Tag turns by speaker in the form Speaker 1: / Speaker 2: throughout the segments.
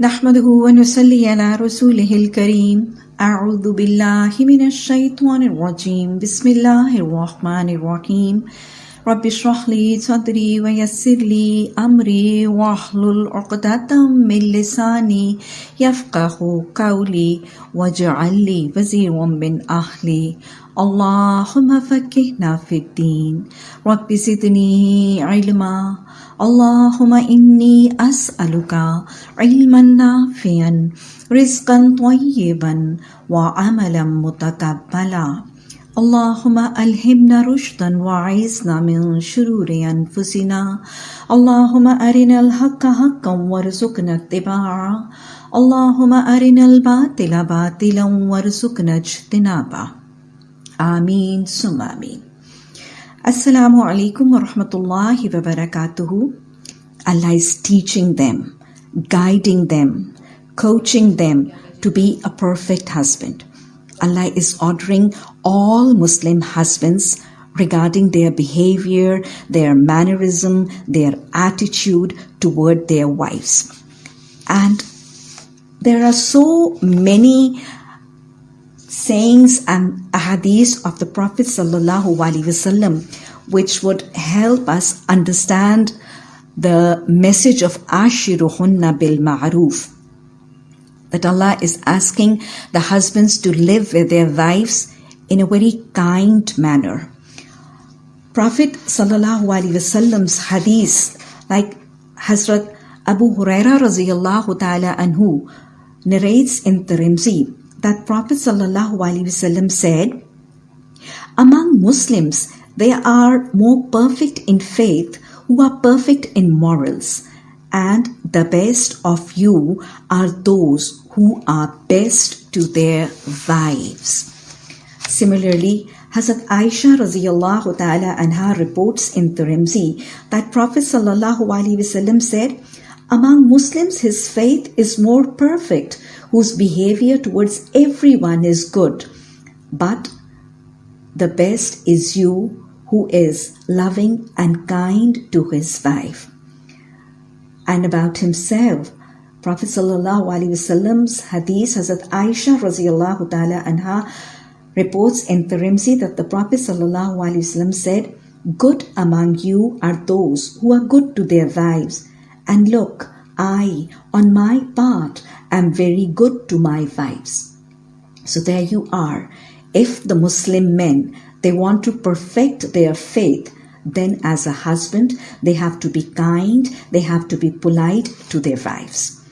Speaker 1: نحمده ونصلي على رسوله الكريم. أعوذ بالله من الشيطان الرجيم. بسم الله الرحمن الرحيم. رب اشرح لي صدري ويسر لي أمري واحلل عقدة من لساني يفقه قولي واجعل لي وزيرا من أهلي. اللهم فكهنا في الدين. رب زدني علما. اللهم إني أسألك علما نافعا رزقا طيبا وعملا متقبلا. اللهم ألهمنا رشدا وعزنا من شرور أنفسنا. اللهم أرنا الحق حقا وارزقنا اتباعه. اللهم أرنا الباطل باطلا وارزقنا اجتنابه. آمين ثم آمين. Assalamu alaikum wa rahmatullahi wa barakatuhu. Allah is teaching them, guiding them, coaching them to be a perfect husband. Allah is ordering all Muslim husbands regarding their behavior, their mannerism, their attitude toward their wives. And there are so many sayings and ahadith of the Prophet wasallam which would help us understand the message of ashiruhunna bil ma'ruf that Allah is asking the husbands to live with their wives in a very kind manner. Prophet wasallam's hadith like Hazrat Abu Huraira ta'ala anhu narrates in Tirmidhi that Prophet ﷺ said, Among Muslims, there are more perfect in faith who are perfect in morals, and the best of you are those who are best to their wives. Similarly, Hazrat Aisha radiallahu ta'ala anha reports in Tirmidhi that Prophet sallallahu alaihi wasallam said, among Muslims, his faith is more perfect, whose behavior towards everyone is good. But the best is you who is loving and kind to his wife. And about himself, Prophet Sallallahu Alaihi Wasallam's hadith, Hazrat Aisha Raziallahu Ta'ala anha reports in Tirmidhi that the Prophet Sallallahu Alaihi Wasallam said, Good among you are those who are good to their wives and look, I, on my part, am very good to my wives. So there you are. If the Muslim men, they want to perfect their faith, then as a husband, they have to be kind, they have to be polite to their wives.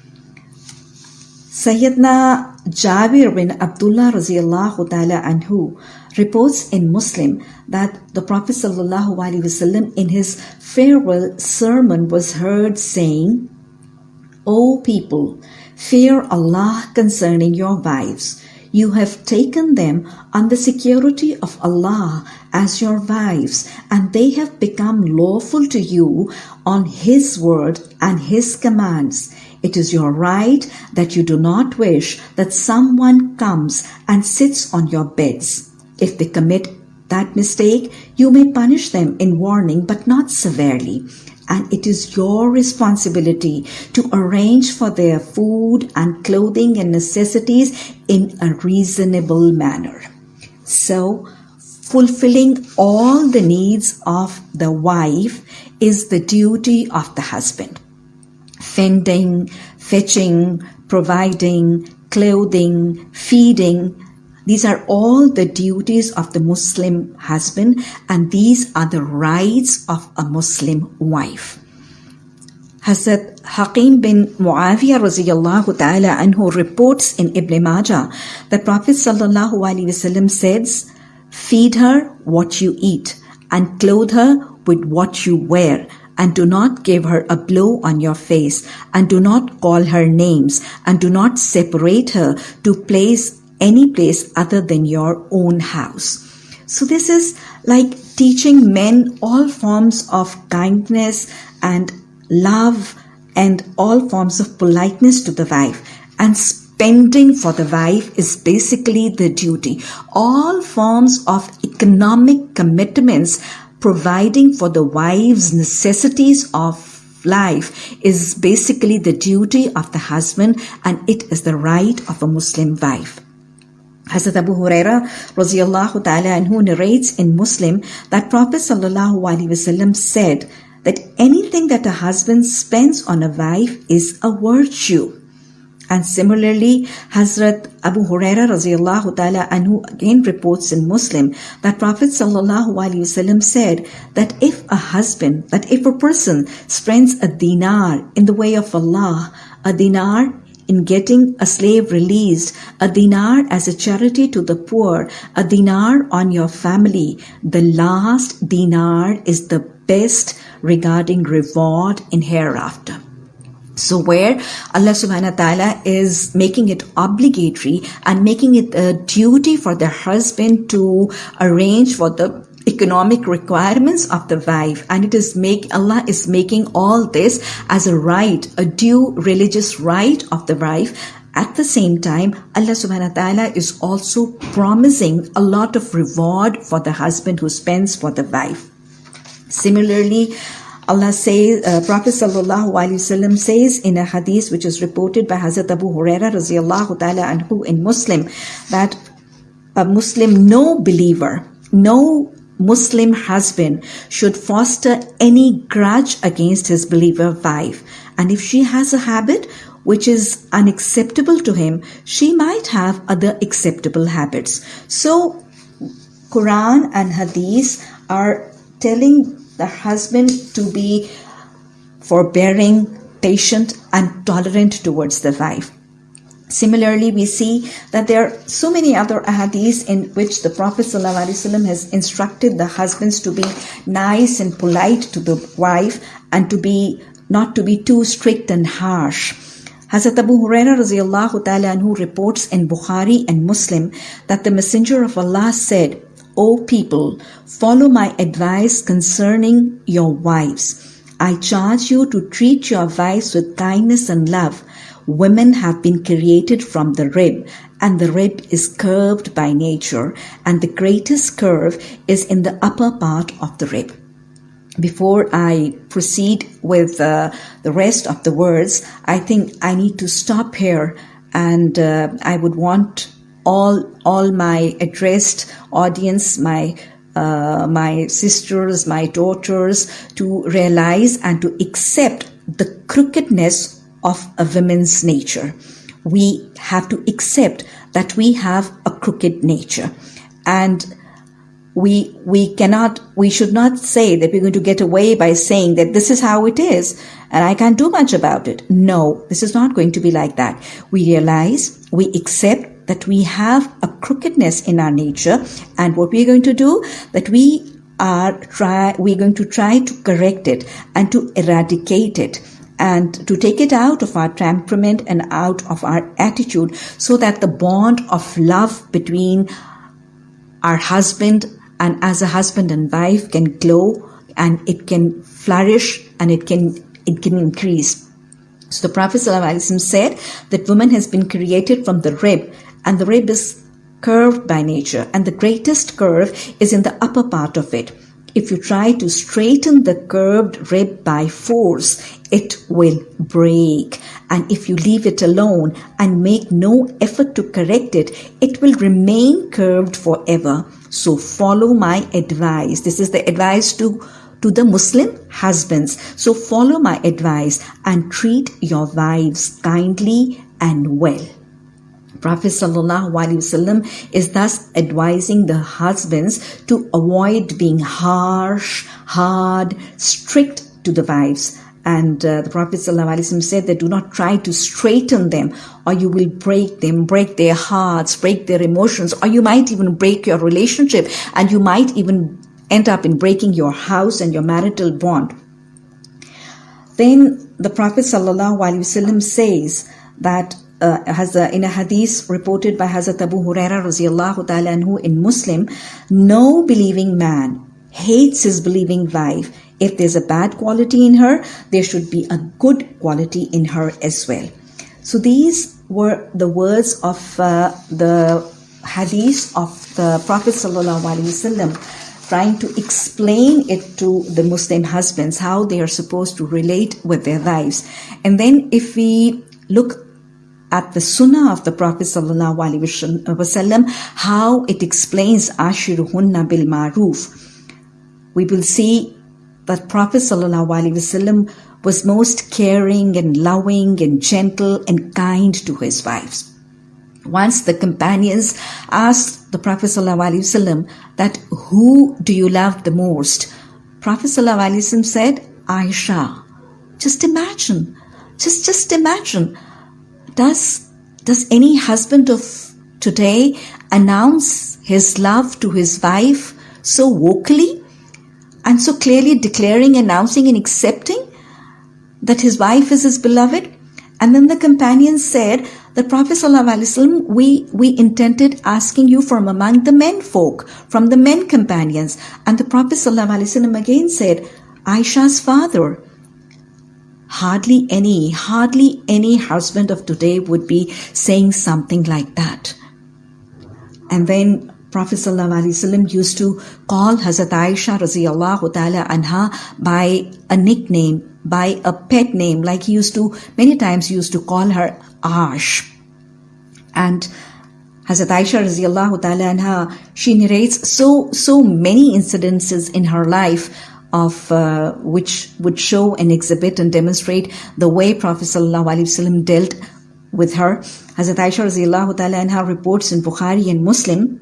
Speaker 1: Sayyidina Jabir bin Abdullah radiallahu ta'ala anhu reports in Muslim that the Prophet sallallahu alaihi wasallam in his farewell sermon was heard saying, O people, fear Allah concerning your wives. You have taken them on the security of Allah as your wives, and they have become lawful to you on His word and His commands. It is your right that you do not wish that someone comes and sits on your beds. If they commit that mistake, you may punish them in warning, but not severely. And it is your responsibility to arrange for their food and clothing and necessities in a reasonable manner. So, fulfilling all the needs of the wife is the duty of the husband. Fending, fetching, providing, clothing, feeding, these are all the duties of the Muslim husband and these are the rights of a Muslim wife. Hazrat Hakim bin Muawiyah ta'ala anhu reports in Ibn Majah that Prophet sallallahu alaihi wasallam says, Feed her what you eat and clothe her with what you wear and do not give her a blow on your face and do not call her names and do not separate her to place any place other than your own house. So this is like teaching men all forms of kindness and love and all forms of politeness to the wife and spending for the wife is basically the duty. All forms of economic commitments providing for the wife's necessities of life is basically the duty of the husband and it is the right of a Muslim wife. Hazrat Abu Huraira radiallahu ta'ala anhu narrates in Muslim that Prophet sallallahu wasallam said that anything that a husband spends on a wife is a virtue. And similarly, Hazrat Abu Huraira radiallahu ta'ala anhu again reports in Muslim that Prophet sallallahu wasallam said that if a husband, that if a person spends a dinar in the way of Allah, a dinar in getting a slave released, a dinar as a charity to the poor, a dinar on your family, the last dinar is the best regarding reward in hereafter. So where Allah subhanahu wa ta'ala is making it obligatory and making it a duty for the husband to arrange for the economic requirements of the wife. And it is make Allah is making all this as a right a due religious right of the wife. At the same time Allah subhanahu wa ta'ala is also promising a lot of reward for the husband who spends for the wife. Similarly Allah says, uh, Prophet sallallahu alaihi wasallam says in a hadith which is reported by Hazrat Abu Huraira radiallahu ta'ala anhu in Muslim that a Muslim, no believer, no Muslim husband should foster any grudge against his believer wife. And if she has a habit which is unacceptable to him, she might have other acceptable habits. So, Quran and Hadith are telling the husband to be forbearing, patient, and tolerant towards the wife. Similarly, we see that there are so many other ahadiths in which the Prophet ﷺ has instructed the husbands to be nice and polite to the wife and to be not to be too strict and harsh. Hazrat Abu Huraira ta'ala anhu reports in Bukhari and Muslim that the Messenger of Allah said, O people, follow my advice concerning your wives. I charge you to treat your wives with kindness and love Women have been created from the rib, and the rib is curved by nature, and the greatest curve is in the upper part of the rib. Before I proceed with uh, the rest of the words, I think I need to stop here, and uh, I would want all all my addressed audience, my uh, my sisters, my daughters, to realize and to accept the crookedness of a woman's nature. We have to accept that we have a crooked nature and we we cannot we should not say that we're going to get away by saying that this is how it is and I can't do much about it. No, this is not going to be like that. We realize, we accept that we have a crookedness in our nature and what we're going to do that we are try we're going to try to correct it and to eradicate it and to take it out of our temperament and out of our attitude so that the bond of love between our husband and as a husband and wife can glow and it can flourish and it can it can increase. So the Prophet said that woman has been created from the rib and the rib is curved by nature and the greatest curve is in the upper part of it. If you try to straighten the curved rib by force, it will break. And if you leave it alone and make no effort to correct it, it will remain curved forever. So follow my advice. This is the advice to to the Muslim husbands. So follow my advice and treat your wives kindly and well. Prophet ﷺ is thus advising the husbands to avoid being harsh, hard, strict to the wives. And uh, the Prophet ﷺ said that do not try to straighten them or you will break them, break their hearts, break their emotions, or you might even break your relationship and you might even end up in breaking your house and your marital bond. Then the Prophet ﷺ says that uh, has a, in a hadith reported by Hazrat Abu Huraira radiallahu ta'ala anhu in Muslim, no believing man hates his believing wife. If there's a bad quality in her, there should be a good quality in her as well. So these were the words of uh, the hadith of the Prophet sallallahu trying to explain it to the Muslim husbands, how they are supposed to relate with their wives. And then if we look at the sunnah of the Prophet uh, wasallam, how it explains Ashiruhunna bil Maruf, we will see that Prophet wasallam was most caring and loving and gentle and kind to his wives. Once the companions asked the Prophet ﷺ that who do you love the most? Prophet ﷺ said, Aisha. Just imagine, just just imagine. Does does any husband of today announce his love to his wife so vocally and so clearly declaring, announcing, and accepting that his wife is his beloved? And then the companions said, the Prophet ﷺ, we, we intended asking you from among the men folk, from the men companions. And the Prophet ﷺ again said, Aisha's father. Hardly any, hardly any husband of today would be saying something like that. And then Prophet ﷺ used to call Hazrat Aisha radiallahu ta'ala anha by a nickname, by a pet name, like he used to, many times used to call her Ash. And Hazrat Aisha radiallahu ta'ala anha, she narrates so, so many incidences in her life of uh, which would show and exhibit and demonstrate the way Prophet ﷺ dealt with her. Hazrat Aisha anha reports in Bukhari and Muslim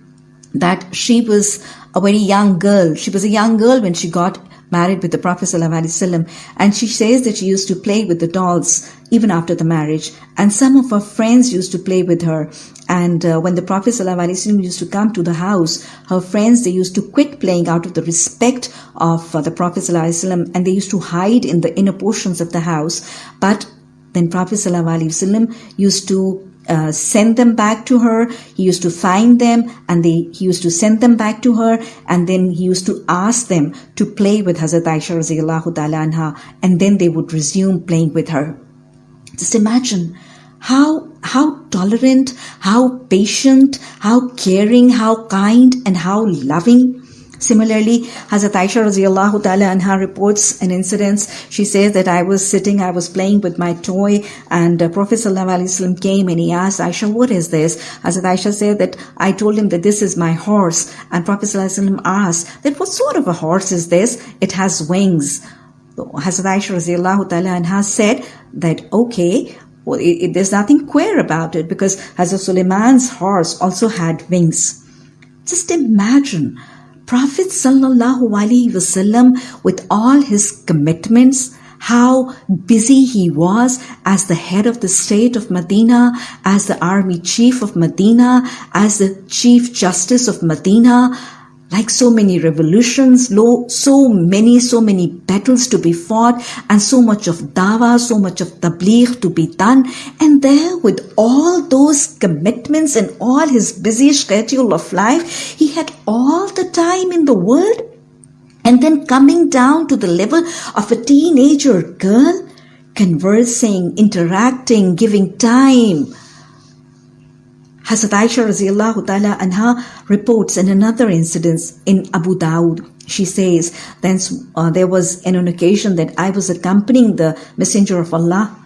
Speaker 1: that she was a very young girl. She was a young girl when she got married with the Prophet ﷺ, and she says that she used to play with the dolls even after the marriage. And some of her friends used to play with her. And uh, when the Prophet ﷺ used to come to the house, her friends, they used to quit playing out of the respect of uh, the Prophet ﷺ, and they used to hide in the inner portions of the house. But then Prophet ﷺ used to uh, send them back to her. He used to find them and they, he used to send them back to her and then he used to ask them to play with Hazrat Aisha radiallahu ta'ala anha and then they would resume playing with her. Just imagine how, how tolerant, how patient, how caring, how kind and how loving Similarly, Hazrat Aisha radiallahu ta'ala anha reports an incident. She says that I was sitting, I was playing with my toy and uh, Prophet sallallahu came and he asked Aisha, what is this? Hazrat Aisha said that I told him that this is my horse. And Prophet sallallahu asked that what sort of a horse is this? It has wings. Hazrat Aisha radiallahu ta'ala anha said that, okay, well, it, it, there's nothing queer about it because Hazrat Suleiman's horse also had wings. Just imagine Prophet wasallam with all his commitments, how busy he was as the head of the state of Medina, as the army chief of Medina, as the chief justice of Medina, like so many revolutions, so many, so many battles to be fought, and so much of dawa, so much of tabligh to be done. And there, with all those commitments and all his busy schedule of life, he had all the time in the world. And then coming down to the level of a teenager girl, conversing, interacting, giving time, Hazrat Aisha radiallahu anha reports in another incident in Abu Dawud. She says, then uh, there was an occasion that I was accompanying the Messenger of Allah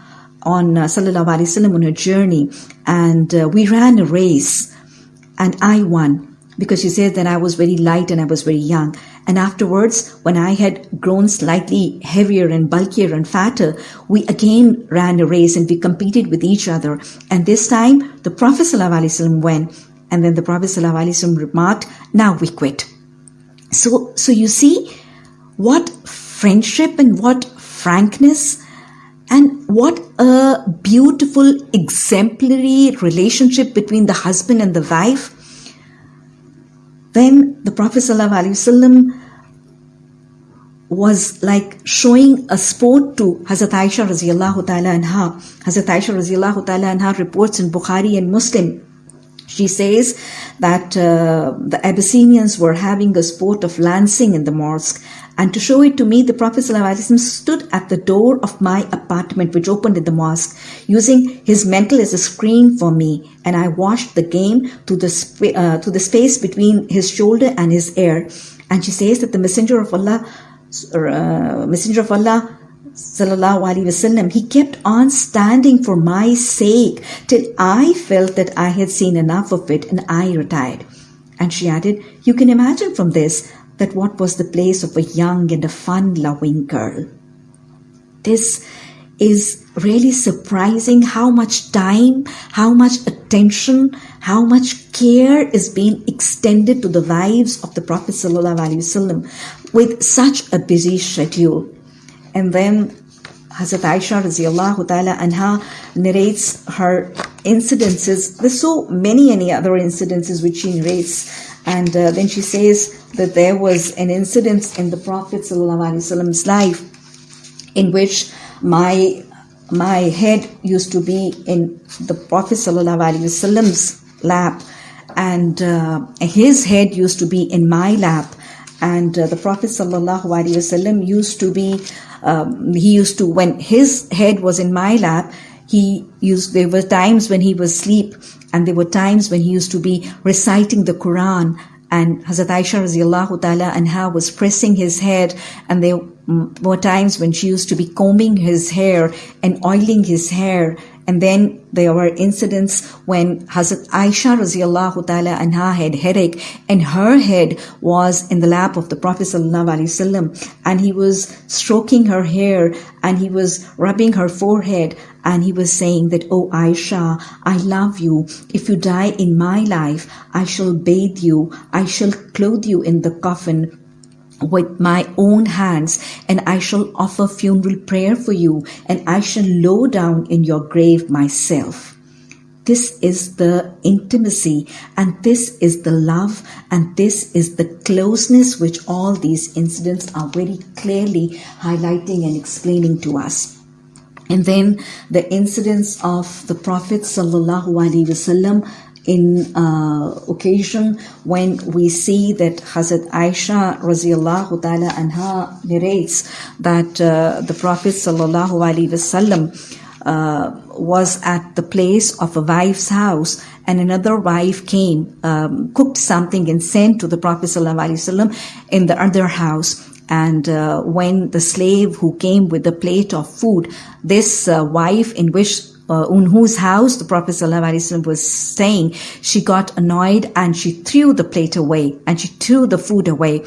Speaker 1: on uh, Sallallahu Alaihi Wasallam on a journey and uh, we ran a race and I won because she said that I was very light and I was very young. And afterwards, when I had grown slightly heavier and bulkier and fatter, we again ran a race and we competed with each other. And this time, the Prophet ﷺ went. And then the Prophet ﷺ remarked, now we quit. So, so you see what friendship and what frankness and what a beautiful exemplary relationship between the husband and the wife then the Prophet ﷺ was like showing a sport to Hazrat Aisha radiallahu ta'ala anha. Hazrat Aisha radiallahu ta'ala anha reports in Bukhari and Muslim. She says that uh, the Abyssinians were having a sport of lancing in the mosque and to show it to me, the Prophet stood at the door of my apartment, which opened in the mosque, using his mantle as a screen for me. And I watched the game to the, sp- uh, to the space between his shoulder and his ear. And she says that the Messenger of Allah, uh, Messenger of Allah, sallallahu alaihi wasallam, he kept on standing for my sake till I felt that I had seen enough of it and I retired. And she added, You can imagine from this that what was the place of a young and a fun loving girl. This is really surprising how much time, how much attention, how much care is being extended to the lives of the Prophet ﷺ with such a busy schedule. And then Hazrat Aisha radiallahu ta'ala anha narrates her incidences. There's so many any other incidences which she narrates. And uh, then she says that there was an incident in the Prophet Prophet's life in which my my head used to be in the Prophet Wasallam's lap, and uh, his head used to be in my lap, and uh, the Prophet Wasallam used to be. Um, he used to when his head was in my lap. He used. There were times when he was asleep, and there were times when he used to be reciting the Quran and Hazrat Aisha radiallahu ta'ala anha was pressing his head and there were times when she used to be combing his hair and oiling his hair and then there were incidents when Hazrat Aisha radiallahu ta'ala anha had headache and her head was in the lap of the Prophet wasallam and he was stroking her hair and he was rubbing her forehead and he was saying that, Oh Aisha, I love you. If you die in my life, I shall bathe you. I shall clothe you in the coffin with my own hands, and I shall offer funeral prayer for you, and I shall low down in your grave myself. This is the intimacy, and this is the love, and this is the closeness which all these incidents are very clearly highlighting and explaining to us. And then the incidents of the Prophet sallallahu alaihi wasallam in uh, occasion when we see that Hazrat Aisha radiallahu ta'ala anha narrates that uh, the Prophet sallallahu alaihi wasallam uh, was at the place of a wife's house and another wife came, um, cooked something and sent to the Prophet sallallahu alaihi wasallam in the other house. And uh, when the slave who came with the plate of food, this uh, wife in which uh, in whose house the Prophet ﷺ was staying, she got annoyed and she threw the plate away and she threw the food away.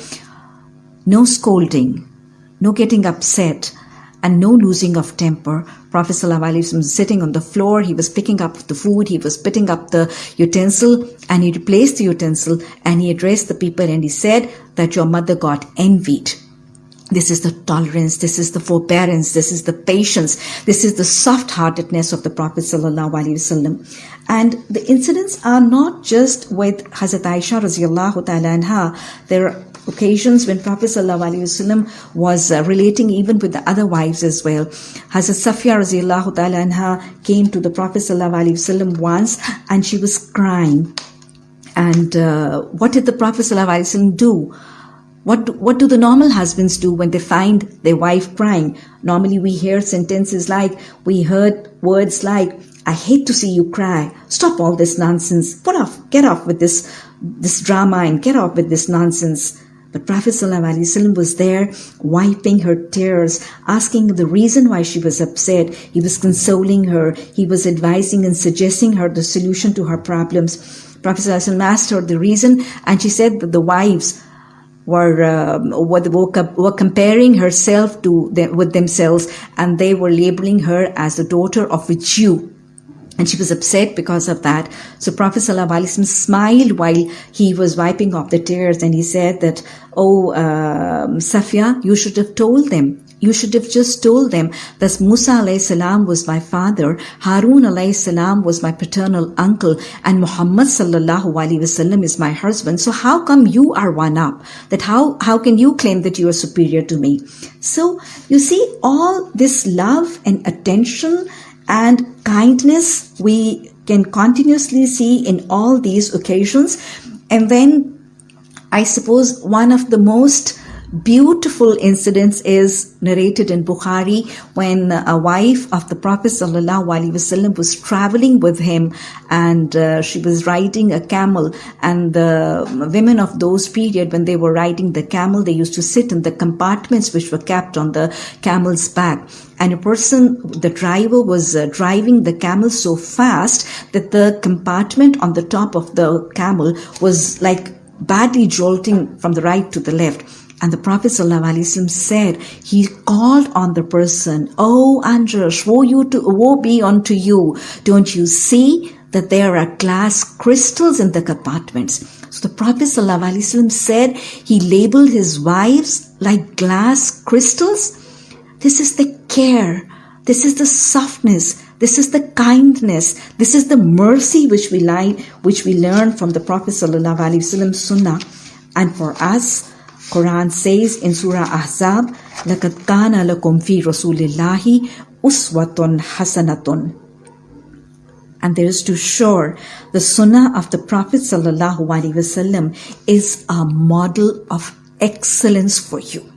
Speaker 1: No scolding, no getting upset, and no losing of temper. Prophet ﷺ was sitting on the floor, he was picking up the food, he was picking up the utensil, and he replaced the utensil and he addressed the people and he said that your mother got envied this is the tolerance, this is the forbearance, this is the patience, this is the soft heartedness of the Prophet. ﷺ. And the incidents are not just with Hazrat Aisha radiallahu ta'ala anha. There are occasions when Prophet ﷺ was uh, relating even with the other wives as well. Hazrat Safiya radiallahu ta'ala anha came to the Prophet ﷺ once and she was crying. And uh, what did the Prophet ﷺ do? What do, what do the normal husbands do when they find their wife crying? Normally we hear sentences like, we heard words like, I hate to see you cry. Stop all this nonsense. Put off, get off with this, this drama and get off with this nonsense. But Prophet ﷺ was there wiping her tears, asking the reason why she was upset. He was consoling her. He was advising and suggesting her the solution to her problems. Prophet ﷺ asked her the reason and she said that the wives were, um, were, were comparing herself to them, with themselves and they were labeling her as the daughter of a Jew. And she was upset because of that. So Prophet ﷺ smiled while he was wiping off the tears and he said that, Oh, uh, Safiya, you should have told them you should have just told them that Musa alayhi salam was my father, Harun alayhi salam was my paternal uncle, and Muhammad sallallahu alaihi wasallam is my husband. So how come you are one up? That how, how can you claim that you are superior to me? So you see all this love and attention and kindness we can continuously see in all these occasions. And then I suppose one of the most beautiful incidents is narrated in Bukhari when a wife of the Prophet ﷺ was traveling with him and uh, she was riding a camel and the women of those period when they were riding the camel they used to sit in the compartments which were kept on the camel's back. And a person the driver was uh, driving the camel so fast that the compartment on the top of the camel was like badly jolting from the right to the left and the Prophet ﷺ said, he called on the person, Oh Andras, woe, you to, woe be unto you. Don't you see that there are glass crystals in the compartments? So the Prophet ﷺ said he labeled his wives like glass crystals. This is the care. This is the softness. This is the kindness. This is the mercy which we like, which we learn from the Prophet ﷺ sunnah. And for us, Quran says in Surah Ahzab, لَقَدْ كَانَ لَكُمْ فِي رَسُولِ اللَّهِ أُسْوَةٌ حَسَنَةٌ and there is to sure the sunnah of the Prophet sallallahu alaihi wasallam is a model of excellence for you.